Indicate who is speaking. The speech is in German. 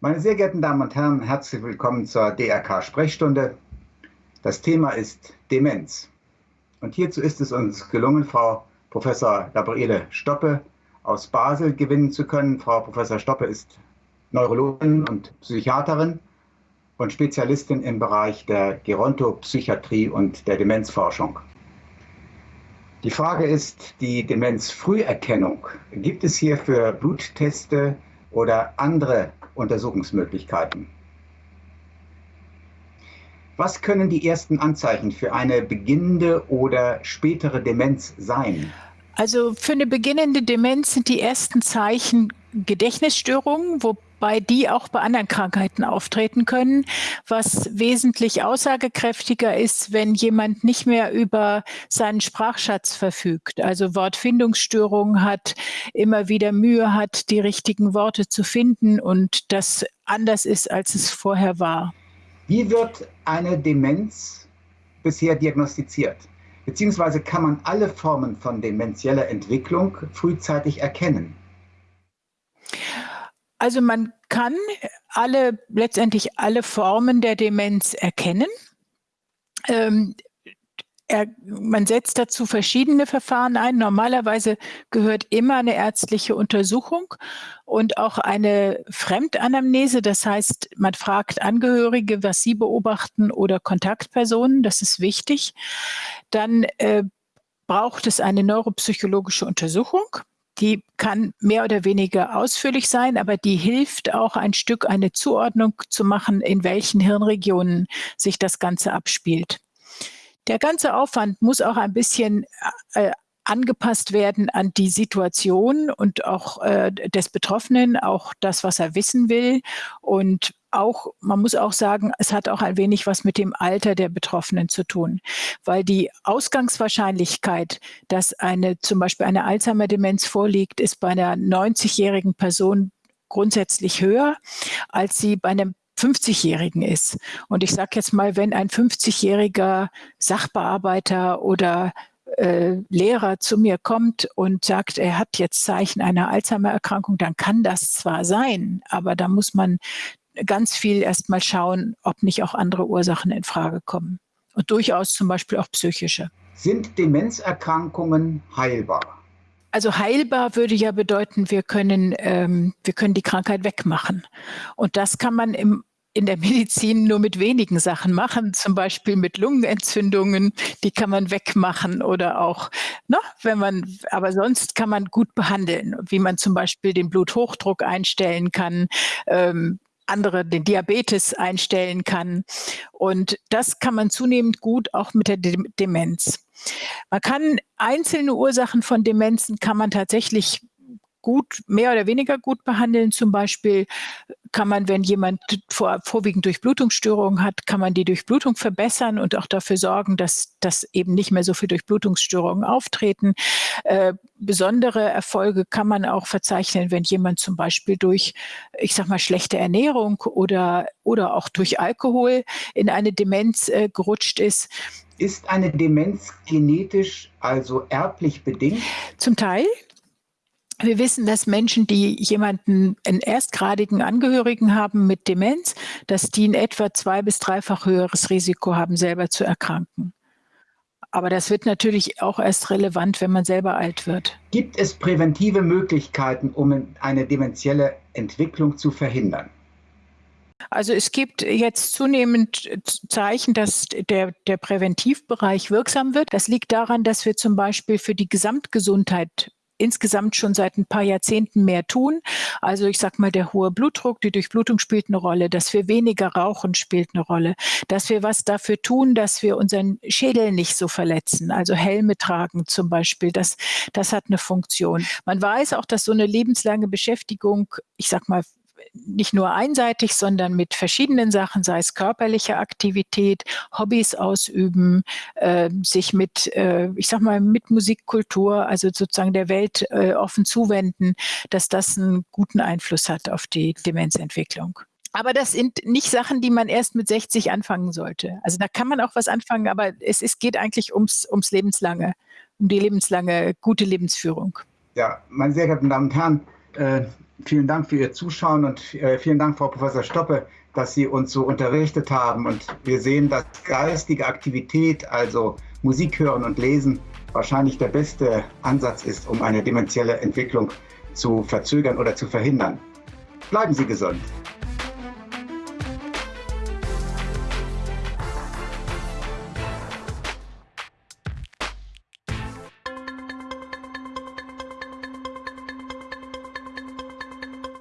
Speaker 1: Meine sehr geehrten Damen und Herren, herzlich willkommen zur DRK-Sprechstunde. Das Thema ist Demenz. Und hierzu ist es uns gelungen, Frau Professor Gabriele Stoppe aus Basel gewinnen zu können. Frau Professor Stoppe ist Neurologin und Psychiaterin und Spezialistin im Bereich der Gerontopsychiatrie und der Demenzforschung. Die Frage ist die Demenzfrüherkennung. Gibt es hierfür Blutteste oder andere Untersuchungsmöglichkeiten? Was können die ersten Anzeichen für eine beginnende oder spätere Demenz sein?
Speaker 2: Also für eine beginnende Demenz sind die ersten Zeichen Gedächtnisstörungen, wobei die auch bei anderen Krankheiten auftreten können, was wesentlich aussagekräftiger ist, wenn jemand nicht mehr über seinen Sprachschatz verfügt, also Wortfindungsstörungen hat, immer wieder Mühe hat, die richtigen Worte zu finden und das anders ist, als es vorher war.
Speaker 1: Wie wird eine Demenz bisher diagnostiziert? Beziehungsweise kann man alle Formen von demenzieller Entwicklung frühzeitig erkennen?
Speaker 2: Also man kann alle, letztendlich alle Formen der Demenz erkennen. Ähm, er, man setzt dazu verschiedene Verfahren ein. Normalerweise gehört immer eine ärztliche Untersuchung und auch eine Fremdanamnese. Das heißt, man fragt Angehörige, was sie beobachten oder Kontaktpersonen. Das ist wichtig. Dann äh, braucht es eine neuropsychologische Untersuchung. Die kann mehr oder weniger ausführlich sein, aber die hilft auch ein Stück eine Zuordnung zu machen, in welchen Hirnregionen sich das Ganze abspielt. Der ganze Aufwand muss auch ein bisschen äh, angepasst werden an die Situation und auch äh, des Betroffenen, auch das, was er wissen will. Und auch, man muss auch sagen, es hat auch ein wenig was mit dem Alter der Betroffenen zu tun, weil die Ausgangswahrscheinlichkeit, dass eine zum Beispiel eine Alzheimer-Demenz vorliegt, ist bei einer 90-jährigen Person grundsätzlich höher, als sie bei einem 50-Jährigen ist. Und ich sage jetzt mal, wenn ein 50-jähriger Sachbearbeiter oder äh, Lehrer zu mir kommt und sagt, er hat jetzt Zeichen einer Alzheimer-Erkrankung, dann kann das zwar sein, aber da muss man ganz viel erst mal schauen, ob nicht auch andere Ursachen in Frage kommen. Und durchaus zum Beispiel auch psychische.
Speaker 1: Sind Demenzerkrankungen heilbar?
Speaker 2: Also heilbar würde ja bedeuten, wir können, ähm, wir können die Krankheit wegmachen. Und das kann man im in der Medizin nur mit wenigen Sachen machen, zum Beispiel mit Lungenentzündungen, die kann man wegmachen oder auch, ne, wenn man, aber sonst kann man gut behandeln, wie man zum Beispiel den Bluthochdruck einstellen kann, ähm, andere den Diabetes einstellen kann. Und das kann man zunehmend gut auch mit der Demenz. Man kann einzelne Ursachen von Demenzen kann man tatsächlich gut, mehr oder weniger gut behandeln. Zum Beispiel kann man, wenn jemand vor, vorwiegend Durchblutungsstörungen hat, kann man die Durchblutung verbessern und auch dafür sorgen, dass, dass eben nicht mehr so viele Durchblutungsstörungen auftreten. Äh, besondere Erfolge kann man auch verzeichnen, wenn jemand zum Beispiel durch, ich sag mal, schlechte Ernährung oder, oder auch durch Alkohol in eine Demenz äh, gerutscht ist.
Speaker 1: Ist eine Demenz genetisch, also erblich bedingt?
Speaker 2: Zum Teil. Wir wissen, dass Menschen, die jemanden, einen erstgradigen Angehörigen haben mit Demenz, dass die ein etwa zwei- bis dreifach höheres Risiko haben, selber zu erkranken. Aber das wird natürlich auch erst relevant, wenn man selber alt wird.
Speaker 1: Gibt es präventive Möglichkeiten, um eine dementielle Entwicklung zu verhindern?
Speaker 2: Also es gibt jetzt zunehmend Zeichen, dass der, der Präventivbereich wirksam wird. Das liegt daran, dass wir zum Beispiel für die Gesamtgesundheit insgesamt schon seit ein paar Jahrzehnten mehr tun. Also ich sag mal, der hohe Blutdruck, die Durchblutung spielt eine Rolle, dass wir weniger rauchen spielt eine Rolle, dass wir was dafür tun, dass wir unseren Schädel nicht so verletzen, also Helme tragen zum Beispiel, das, das hat eine Funktion. Man weiß auch, dass so eine lebenslange Beschäftigung, ich sag mal, nicht nur einseitig, sondern mit verschiedenen Sachen, sei es körperliche Aktivität, Hobbys ausüben, äh, sich mit, äh, ich sag mal, mit Musikkultur, also sozusagen der Welt äh, offen zuwenden, dass das einen guten Einfluss hat auf die Demenzentwicklung. Aber das sind nicht Sachen, die man erst mit 60 anfangen sollte. Also da kann man auch was anfangen, aber es, es geht eigentlich ums, ums Lebenslange, um die lebenslange gute Lebensführung.
Speaker 1: Ja, meine sehr geehrten Damen und Herren, äh, vielen Dank für Ihr Zuschauen und äh, vielen Dank, Frau Professor Stoppe, dass Sie uns so unterrichtet haben. Und wir sehen, dass geistige Aktivität, also Musik hören und lesen, wahrscheinlich der beste Ansatz ist, um eine dementielle Entwicklung zu verzögern oder zu verhindern. Bleiben Sie gesund.